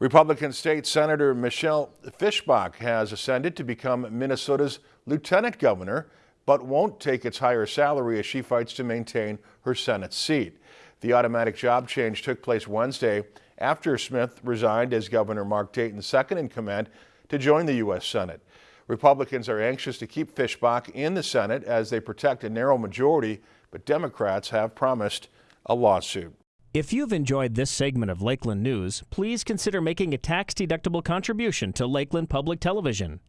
Republican State Senator Michelle Fischbach has ascended to become Minnesota's lieutenant governor, but won't take its higher salary as she fights to maintain her Senate seat. The automatic job change took place Wednesday after Smith resigned as Governor Mark Dayton's second in command to join the U.S. Senate. Republicans are anxious to keep Fischbach in the Senate as they protect a narrow majority, but Democrats have promised a lawsuit. If you've enjoyed this segment of Lakeland News, please consider making a tax-deductible contribution to Lakeland Public Television.